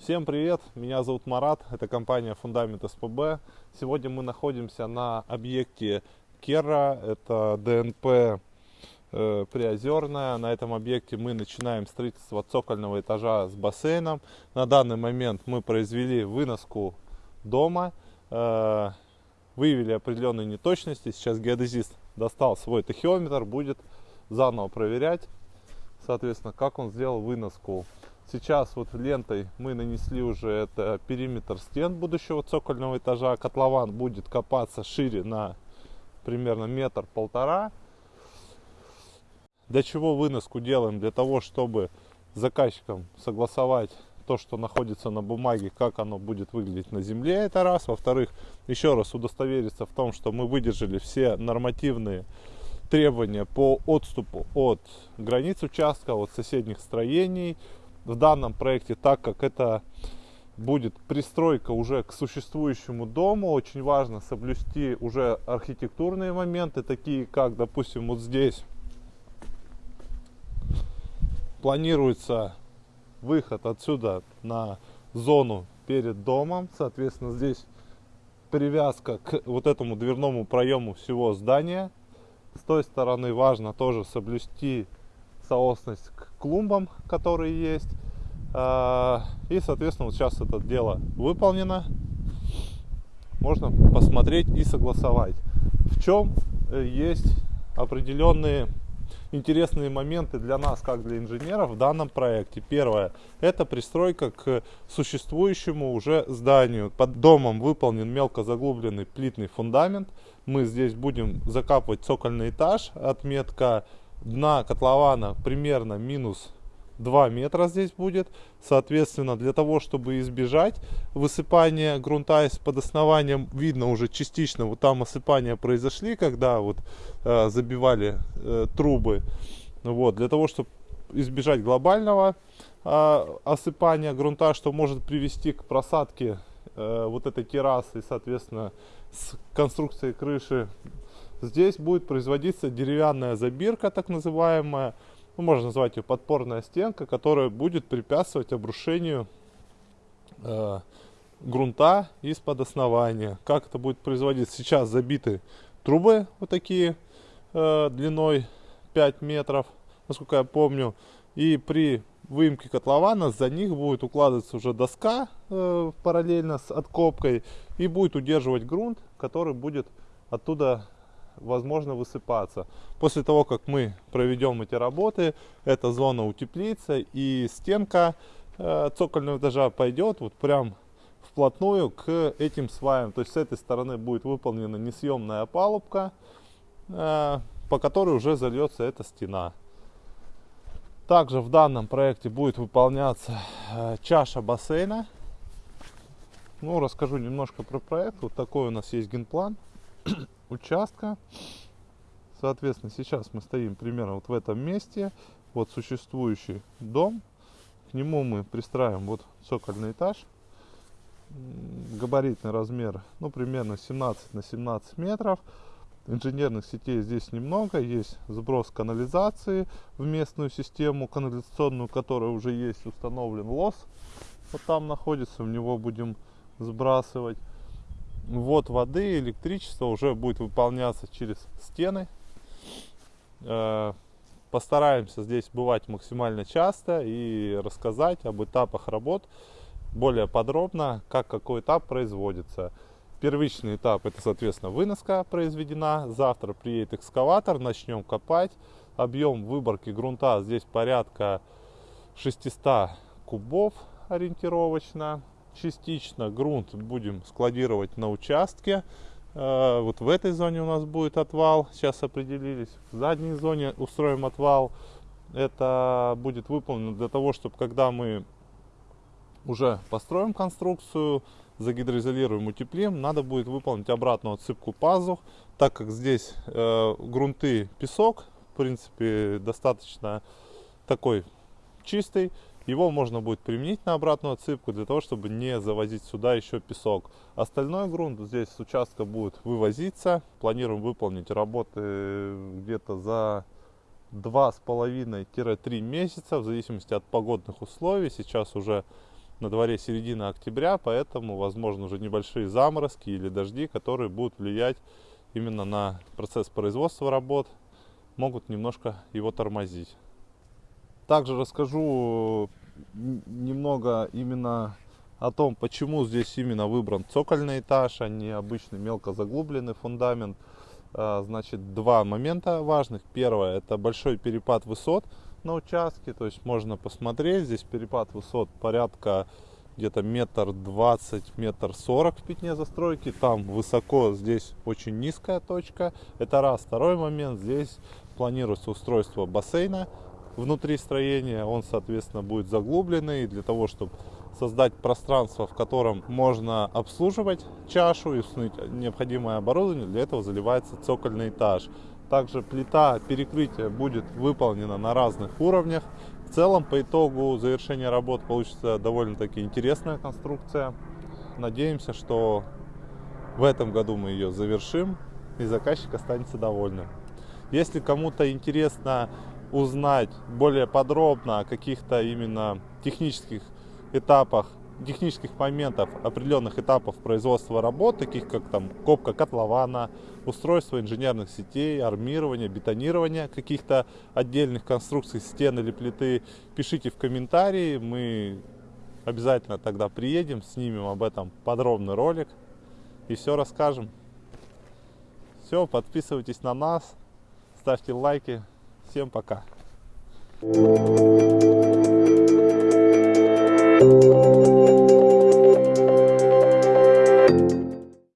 Всем привет, меня зовут Марат, это компания Фундамент СПБ. Сегодня мы находимся на объекте Керра, это ДНП э, Приозерная. На этом объекте мы начинаем строительство цокольного этажа с бассейном. На данный момент мы произвели выноску дома, э, выявили определенные неточности. Сейчас геодезист достал свой тахиометр, будет заново проверять, соответственно, как он сделал выноску. Сейчас вот лентой мы нанесли уже это периметр стен будущего цокольного этажа. Котлован будет копаться шире на примерно метр-полтора. Для чего выноску делаем? Для того, чтобы заказчикам согласовать то, что находится на бумаге, как оно будет выглядеть на земле, это раз. Во-вторых, еще раз удостовериться в том, что мы выдержали все нормативные требования по отступу от границ участка, от соседних строений, в данном проекте, так как это будет пристройка уже к существующему дому, очень важно соблюсти уже архитектурные моменты, такие как, допустим, вот здесь планируется выход отсюда на зону перед домом, соответственно, здесь привязка к вот этому дверному проему всего здания. С той стороны важно тоже соблюсти соосность к клумбам, которые есть. А, и, соответственно, вот сейчас это дело выполнено. Можно посмотреть и согласовать. В чем э, есть определенные интересные моменты для нас, как для инженеров в данном проекте. Первое, это пристройка к существующему уже зданию. Под домом выполнен мелко заглубленный плитный фундамент. Мы здесь будем закапывать цокольный этаж. Отметка дна котлована примерно минус 2 метра здесь будет. Соответственно, для того, чтобы избежать высыпания грунта из-под основания, видно уже частично, вот там осыпания произошли, когда вот э, забивали э, трубы. Вот, для того, чтобы избежать глобального э, осыпания грунта, что может привести к просадке э, вот этой террасы, соответственно, с конструкцией крыши Здесь будет производиться деревянная забирка, так называемая, ну, можно назвать ее подпорная стенка, которая будет препятствовать обрушению э, грунта из-под основания. Как это будет производиться? Сейчас забиты трубы вот такие э, длиной 5 метров, насколько я помню. И при выемке котлована за них будет укладываться уже доска э, параллельно с откопкой и будет удерживать грунт, который будет оттуда возможно высыпаться. После того, как мы проведем эти работы, эта зона утеплится и стенка э, цокольного этажа пойдет вот прям вплотную к этим сваям. То есть с этой стороны будет выполнена несъемная опалубка, э, по которой уже зальется эта стена. Также в данном проекте будет выполняться э, чаша бассейна. Ну, расскажу немножко про проект. Вот такой у нас есть генплан участка. Соответственно, сейчас мы стоим примерно вот в этом месте. Вот существующий дом. К нему мы пристраиваем вот цокольный этаж. Габаритный размер, ну, примерно 17 на 17 метров. Инженерных сетей здесь немного. Есть сброс канализации в местную систему канализационную, которая уже есть установлен лос. Вот там находится, в него будем сбрасывать ввод воды, электричество уже будет выполняться через стены. Э, постараемся здесь бывать максимально часто и рассказать об этапах работ более подробно, как какой этап производится. Первичный этап это, соответственно, выноска произведена. Завтра приедет экскаватор, начнем копать. Объем выборки грунта здесь порядка 600 кубов ориентировочно частично грунт будем складировать на участке. Э, вот в этой зоне у нас будет отвал, сейчас определились. В задней зоне устроим отвал. Это будет выполнено для того, чтобы когда мы уже построим конструкцию, загидроизолируем, утеплим, надо будет выполнить обратную отсыпку пазух, так как здесь э, грунты песок, в принципе, достаточно такой чистый, его можно будет применить на обратную отсыпку для того, чтобы не завозить сюда еще песок. Остальной грунт здесь с участка будет вывозиться. Планируем выполнить работы где-то за 2,5-3 месяца в зависимости от погодных условий. Сейчас уже на дворе середина октября, поэтому возможно уже небольшие заморозки или дожди, которые будут влиять именно на процесс производства работ, могут немножко его тормозить. Также расскажу немного именно о том, почему здесь именно выбран цокольный этаж, а не обычный мелко заглубленный фундамент. А, значит, два момента важных. Первое, это большой перепад высот на участке, то есть можно посмотреть, здесь перепад высот порядка где-то метр двадцать, метр сорок в пятне застройки, там высоко, здесь очень низкая точка, это раз. Второй момент, здесь планируется устройство бассейна внутри строения, он, соответственно, будет заглубленный для того, чтобы создать пространство, в котором можно обслуживать чашу и установить необходимое оборудование, для этого заливается цокольный этаж. Также плита перекрытия будет выполнена на разных уровнях. В целом, по итогу завершения работ получится довольно-таки интересная конструкция. Надеемся, что в этом году мы ее завершим и заказчик останется довольным. Если кому-то интересно узнать более подробно о каких-то именно технических этапах технических моментов, определенных этапов производства работ, таких как там копка котлована, устройство инженерных сетей, армирование, бетонирование каких-то отдельных конструкций стен или плиты, пишите в комментарии, мы обязательно тогда приедем, снимем об этом подробный ролик и все расскажем. Все, подписывайтесь на нас, ставьте лайки. Всем пока. Thank you.